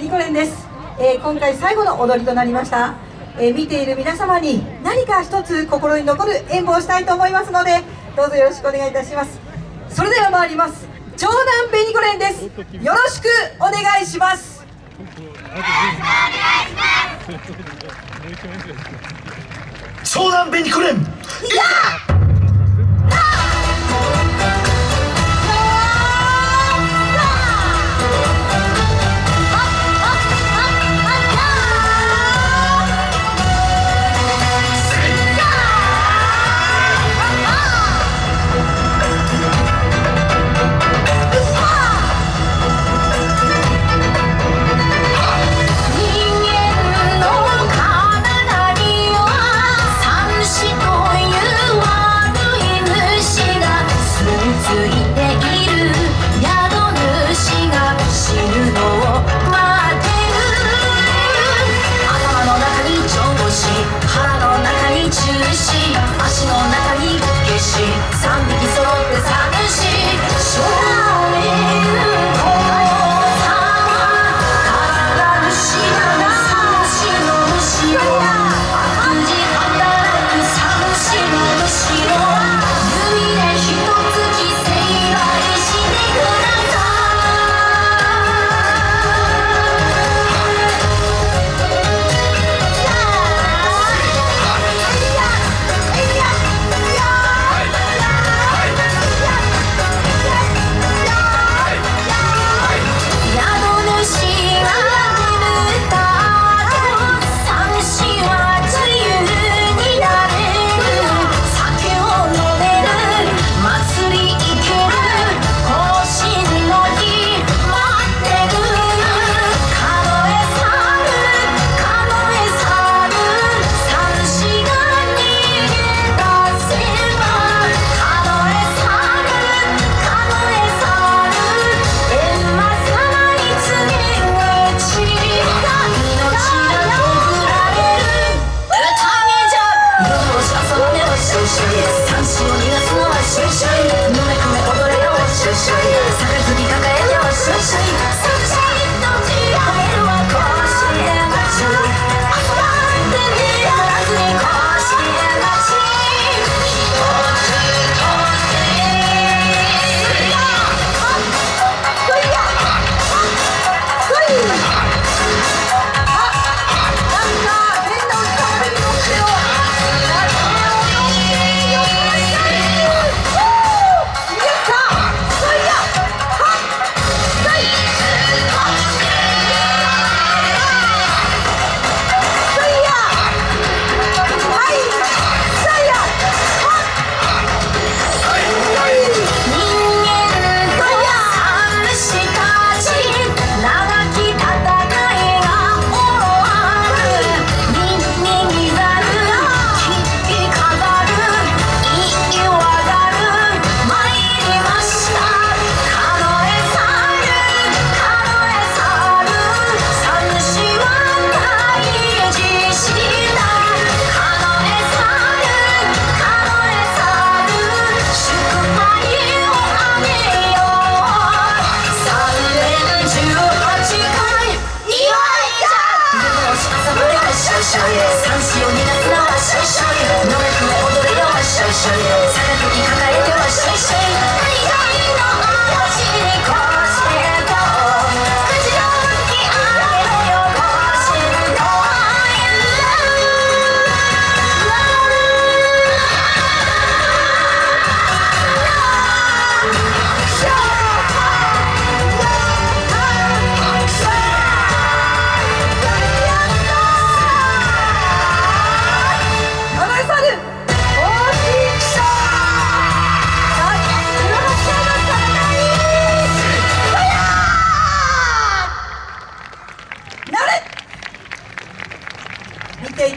ニコレンです、えー、今回最後の踊りとなりました、えー、見ている皆様に何か一つ心に残る演舞をしたいと思いますのでどうぞよろしくお願いいたします。それでは参ります。長男ベニコレンです。よろしくお願いします。長男ベニコレンいや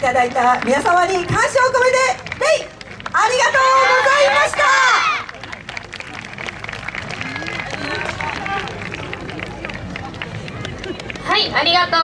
ただいた皆様に感謝を込めてレイありがとうございましたはいありがとう